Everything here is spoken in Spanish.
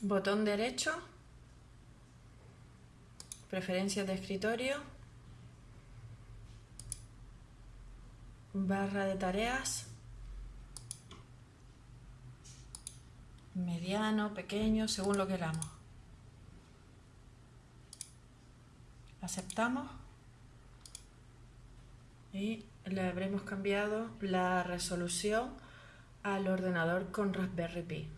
botón derecho, preferencias de escritorio, barra de tareas, mediano, pequeño, según lo queramos. Aceptamos y le habremos cambiado la resolución al ordenador con Raspberry Pi.